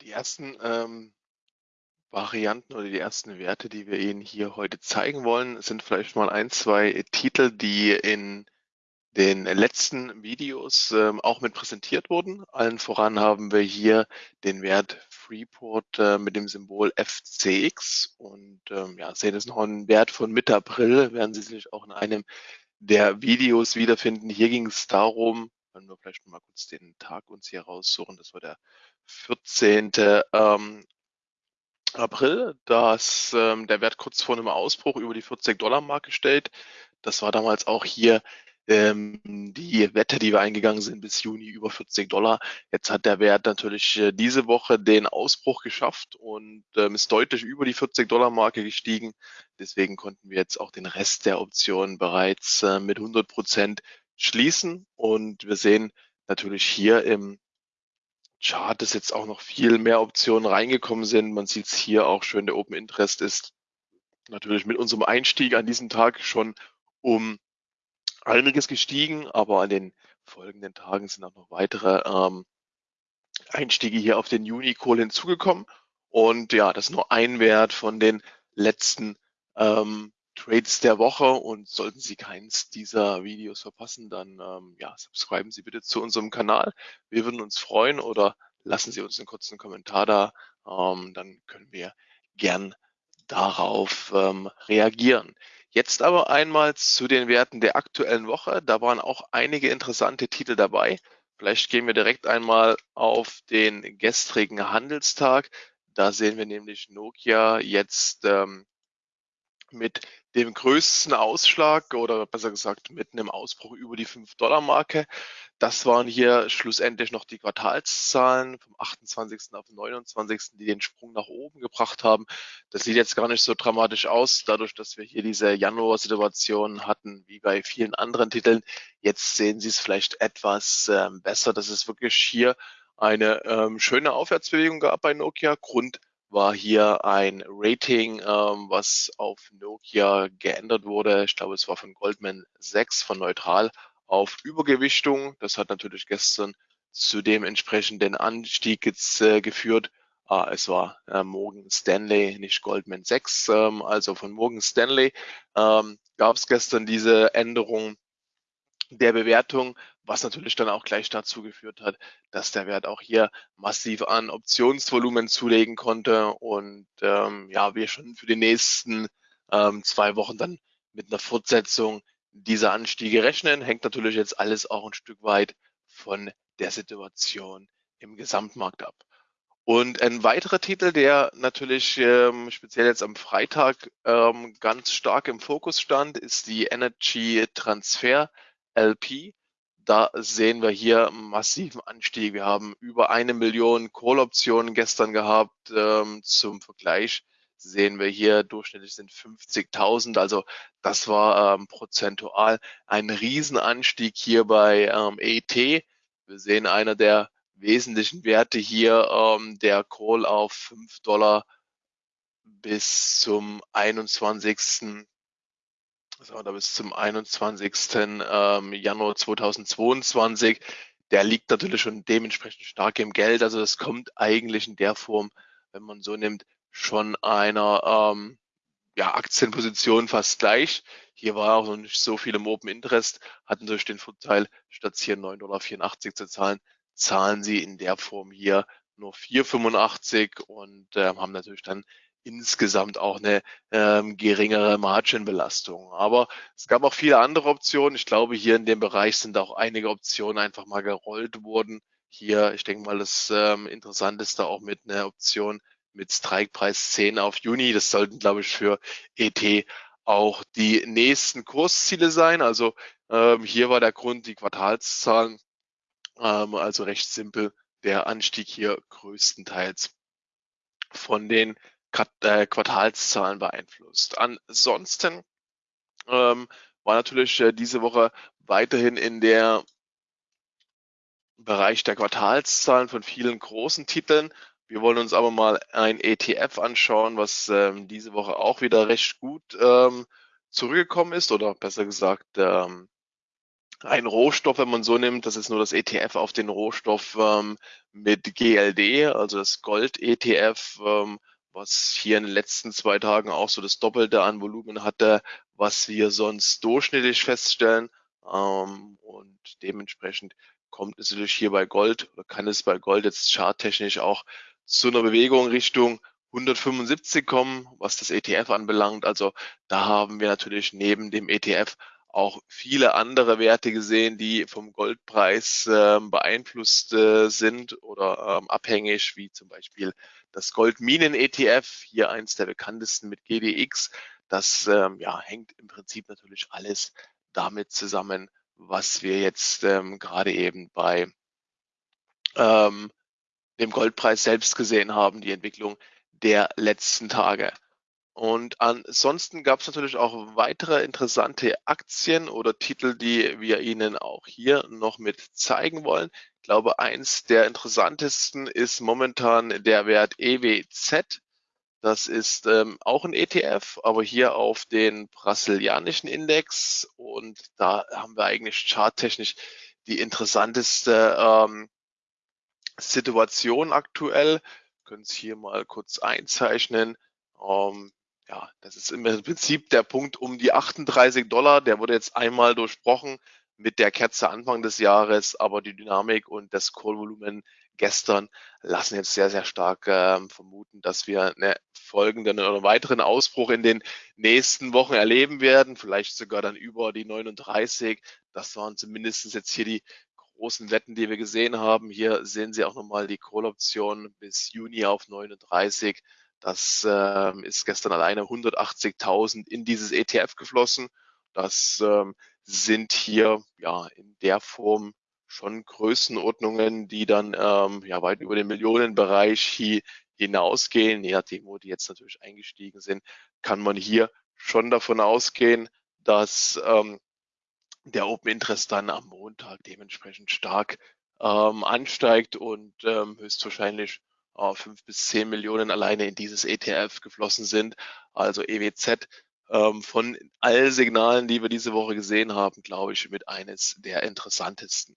die ersten ähm, Varianten oder die ersten Werte, die wir Ihnen hier heute zeigen wollen, sind vielleicht mal ein, zwei Titel, die in den letzten Videos ähm, auch mit präsentiert wurden. Allen voran haben wir hier den Wert Freeport äh, mit dem Symbol FCX und ähm, ja, sehen es noch einen Wert von Mitte April, werden Sie sich auch in einem der Videos wiederfinden. Hier ging es darum, wenn wir vielleicht mal kurz den Tag uns hier raussuchen, das war der 14. Ähm, April, dass ähm, der Wert kurz vor einem Ausbruch über die 40-Dollar-Marke steht. Das war damals auch hier ähm, die Wette, die wir eingegangen sind, bis Juni über 40 Dollar. Jetzt hat der Wert natürlich äh, diese Woche den Ausbruch geschafft und ist deutlich über die 40 Dollar Marke gestiegen. Deswegen konnten wir jetzt auch den Rest der Optionen bereits äh, mit 100 Prozent schließen. Und wir sehen natürlich hier im Chart, dass jetzt auch noch viel mehr Optionen reingekommen sind. Man sieht es hier auch schön, der Open Interest ist natürlich mit unserem Einstieg an diesem Tag schon um einiges gestiegen, aber an den folgenden Tagen sind auch noch weitere ähm, Einstiege hier auf den Juni-Kohl hinzugekommen. Und ja, das ist nur ein Wert von den letzten ähm, Trades der Woche. Und sollten Sie keins dieser Videos verpassen, dann ähm, ja, subscriben Sie bitte zu unserem Kanal. Wir würden uns freuen oder lassen Sie uns einen kurzen Kommentar da. Ähm, dann können wir gern darauf ähm, reagieren. Jetzt aber einmal zu den Werten der aktuellen Woche. Da waren auch einige interessante Titel dabei. Vielleicht gehen wir direkt einmal auf den gestrigen Handelstag. Da sehen wir nämlich Nokia jetzt ähm, mit dem größten Ausschlag oder besser gesagt mit einem Ausbruch über die 5-Dollar-Marke. Das waren hier schlussendlich noch die Quartalszahlen vom 28. auf den 29., die den Sprung nach oben gebracht haben. Das sieht jetzt gar nicht so dramatisch aus, dadurch, dass wir hier diese Januar-Situation hatten, wie bei vielen anderen Titeln. Jetzt sehen Sie es vielleicht etwas ähm, besser, dass es wirklich hier eine ähm, schöne Aufwärtsbewegung gab bei Nokia. Grund war hier ein Rating, ähm, was auf Nokia geändert wurde. Ich glaube, es war von Goldman 6 von neutral auf Übergewichtung. Das hat natürlich gestern zu dem entsprechenden Anstieg jetzt, äh, geführt. Ah, es war äh, Morgan Stanley, nicht Goldman Sachs. Ähm, also von Morgan Stanley ähm, gab es gestern diese Änderung der Bewertung, was natürlich dann auch gleich dazu geführt hat, dass der Wert auch hier massiv an Optionsvolumen zulegen konnte und ähm, ja, wir schon für die nächsten ähm, zwei Wochen dann mit einer Fortsetzung diese Anstiege rechnen. Hängt natürlich jetzt alles auch ein Stück weit von der Situation im Gesamtmarkt ab. Und ein weiterer Titel, der natürlich ähm, speziell jetzt am Freitag ähm, ganz stark im Fokus stand, ist die Energy Transfer LP. Da sehen wir hier einen massiven Anstieg. Wir haben über eine Million Call-Optionen gestern gehabt. Ähm, zum Vergleich sehen wir hier durchschnittlich sind 50.000. Also das war ähm, prozentual ein Riesenanstieg hier bei ähm, ET. Wir sehen einer der wesentlichen Werte hier, ähm, der Call auf 5 Dollar bis zum 21. Also, oder bis zum 21. Ähm, Januar 2022. Der liegt natürlich schon dementsprechend stark im Geld. Also das kommt eigentlich in der Form, wenn man so nimmt, schon einer ähm, ja, Aktienposition fast gleich. Hier war auch noch nicht so viel im Open Interest, hatten durch den Vorteil, statt hier 9,84 Dollar zu zahlen, zahlen sie in der Form hier nur 4,85 und äh, haben natürlich dann insgesamt auch eine ähm, geringere Margin-Belastung. Aber es gab auch viele andere Optionen. Ich glaube, hier in dem Bereich sind auch einige Optionen einfach mal gerollt worden. Hier, ich denke mal, das ähm, Interessanteste auch mit einer Option mit Strikepreis 10 auf Juni. Das sollten, glaube ich, für ET auch die nächsten Kursziele sein. Also ähm, hier war der Grund die Quartalszahlen, ähm, also recht simpel der Anstieg hier größtenteils von den Quartalszahlen beeinflusst. Ansonsten ähm, war natürlich äh, diese Woche weiterhin in der Bereich der Quartalszahlen von vielen großen Titeln wir wollen uns aber mal ein ETF anschauen, was ähm, diese Woche auch wieder recht gut ähm, zurückgekommen ist oder besser gesagt ähm, ein Rohstoff, wenn man so nimmt, das ist nur das ETF auf den Rohstoff ähm, mit GLD, also das Gold-ETF, ähm, was hier in den letzten zwei Tagen auch so das Doppelte an Volumen hatte, was wir sonst durchschnittlich feststellen. Ähm, und dementsprechend kommt es natürlich hier bei Gold oder kann es bei Gold jetzt charttechnisch auch zu einer Bewegung Richtung 175 kommen, was das ETF anbelangt. Also da haben wir natürlich neben dem ETF auch viele andere Werte gesehen, die vom Goldpreis äh, beeinflusst äh, sind oder ähm, abhängig, wie zum Beispiel das Goldminen-ETF, hier eins der bekanntesten mit GDX. Das ähm, ja, hängt im Prinzip natürlich alles damit zusammen, was wir jetzt ähm, gerade eben bei ähm, dem Goldpreis selbst gesehen haben, die Entwicklung der letzten Tage. Und ansonsten gab es natürlich auch weitere interessante Aktien oder Titel, die wir Ihnen auch hier noch mit zeigen wollen. Ich glaube, eins der interessantesten ist momentan der Wert EWZ. Das ist ähm, auch ein ETF, aber hier auf den brasilianischen Index. Und da haben wir eigentlich charttechnisch die interessanteste ähm, Situation aktuell. Können es hier mal kurz einzeichnen. Ähm, ja, das ist im Prinzip der Punkt um die 38 Dollar. Der wurde jetzt einmal durchbrochen mit der Kerze Anfang des Jahres, aber die Dynamik und das Call-Volumen gestern lassen jetzt sehr, sehr stark äh, vermuten, dass wir einen folgenden oder weiteren Ausbruch in den nächsten Wochen erleben werden, vielleicht sogar dann über die 39. Das waren zumindest jetzt hier die großen Wetten, die wir gesehen haben. Hier sehen Sie auch nochmal die Call-Option bis Juni auf 39. Das ähm, ist gestern alleine 180.000 in dieses ETF geflossen. Das ähm, sind hier ja in der Form schon Größenordnungen, die dann ähm, ja weit über den Millionenbereich hier hinausgehen. Je nachdem, wo die jetzt natürlich eingestiegen sind, kann man hier schon davon ausgehen, dass ähm, der Open Interest dann am Montag dementsprechend stark ähm, ansteigt und ähm, höchstwahrscheinlich fünf bis zehn Millionen alleine in dieses ETF geflossen sind. Also EWZ ähm, von all Signalen, die wir diese Woche gesehen haben, glaube ich, mit eines der interessantesten.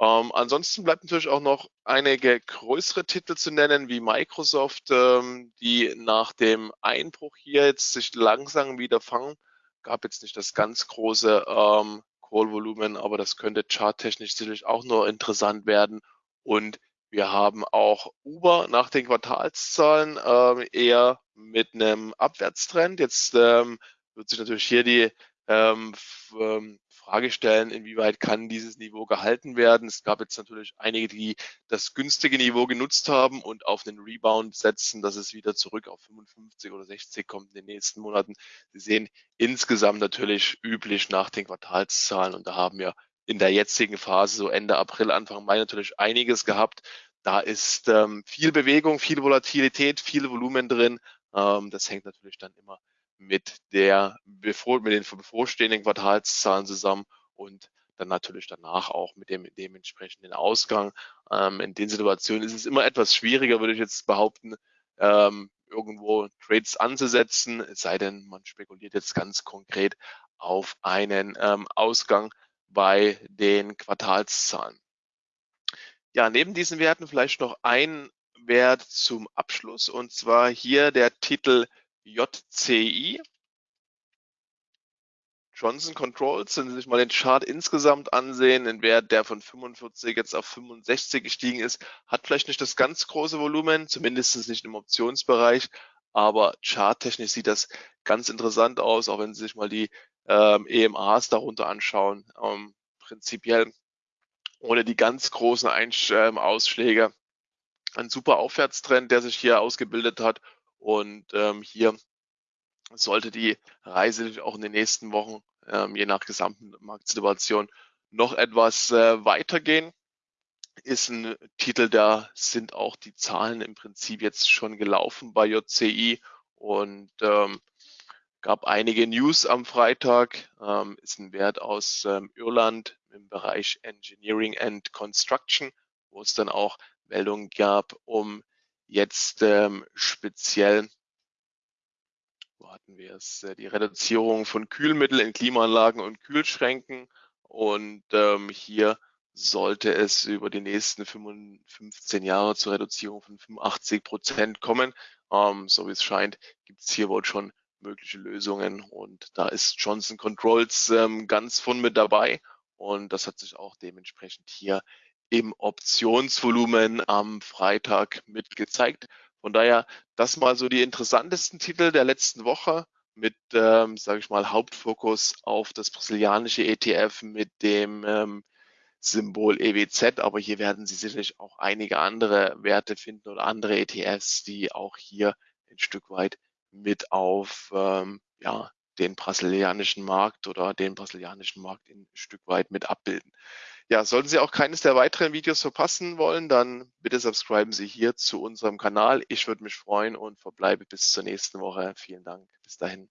Ähm, ansonsten bleibt natürlich auch noch einige größere Titel zu nennen, wie Microsoft, ähm, die nach dem Einbruch hier jetzt sich langsam wieder fangen. Gab jetzt nicht das ganz große ähm, Call-Volumen, aber das könnte charttechnisch sicherlich auch noch interessant werden. Und wir haben auch Uber nach den Quartalszahlen ähm, eher mit einem Abwärtstrend. Jetzt ähm, wird sich natürlich hier die ähm, ähm, Frage stellen, inwieweit kann dieses Niveau gehalten werden. Es gab jetzt natürlich einige, die das günstige Niveau genutzt haben und auf einen Rebound setzen, dass es wieder zurück auf 55 oder 60 kommt in den nächsten Monaten. Sie sehen insgesamt natürlich üblich nach den Quartalszahlen und da haben wir in der jetzigen Phase, so Ende April, Anfang Mai natürlich einiges gehabt. Da ist ähm, viel Bewegung, viel Volatilität, viel Volumen drin. Ähm, das hängt natürlich dann immer mit der bevor, mit den bevorstehenden Quartalszahlen zusammen und dann natürlich danach auch mit dem dementsprechenden Ausgang. Ähm, in den Situationen ist es immer etwas schwieriger, würde ich jetzt behaupten, ähm, irgendwo Trades anzusetzen, es sei denn, man spekuliert jetzt ganz konkret auf einen ähm, Ausgang bei den Quartalszahlen. Ja, neben diesen Werten vielleicht noch ein Wert zum Abschluss und zwar hier der Titel JCI. Johnson Controls, wenn Sie sich mal den Chart insgesamt ansehen, ein Wert, der von 45 jetzt auf 65 gestiegen ist, hat vielleicht nicht das ganz große Volumen, zumindest nicht im Optionsbereich, aber charttechnisch sieht das ganz interessant aus, auch wenn Sie sich mal die ähm, EMAs darunter anschauen. Ähm, prinzipiell ohne die ganz großen Einsch ähm, Ausschläge ein super Aufwärtstrend, der sich hier ausgebildet hat und ähm, hier sollte die Reise auch in den nächsten Wochen, ähm, je nach gesamten Marktsituation, noch etwas äh, weitergehen. Ist ein Titel, da sind auch die Zahlen im Prinzip jetzt schon gelaufen bei JCI und ähm, gab einige News am Freitag, ähm, ist ein Wert aus ähm, Irland im Bereich Engineering and Construction, wo es dann auch Meldungen gab, um jetzt ähm, speziell, wo hatten wir es, äh, die Reduzierung von Kühlmitteln in Klimaanlagen und Kühlschränken und ähm, hier sollte es über die nächsten 15 Jahre zur Reduzierung von 85 Prozent kommen. Ähm, so wie es scheint, gibt es hier wohl schon mögliche Lösungen. Und da ist Johnson Controls ähm, ganz von mit dabei. Und das hat sich auch dementsprechend hier im Optionsvolumen am Freitag mit gezeigt. Von daher, das mal so die interessantesten Titel der letzten Woche mit, ähm, sage ich mal, Hauptfokus auf das brasilianische ETF mit dem ähm, Symbol EWZ, aber hier werden Sie sicherlich auch einige andere Werte finden oder andere ETFs, die auch hier ein Stück weit mit auf ähm, ja, den brasilianischen Markt oder den brasilianischen Markt ein Stück weit mit abbilden. Ja, sollten Sie auch keines der weiteren Videos verpassen wollen, dann bitte subscriben Sie hier zu unserem Kanal. Ich würde mich freuen und verbleibe bis zur nächsten Woche. Vielen Dank. Bis dahin.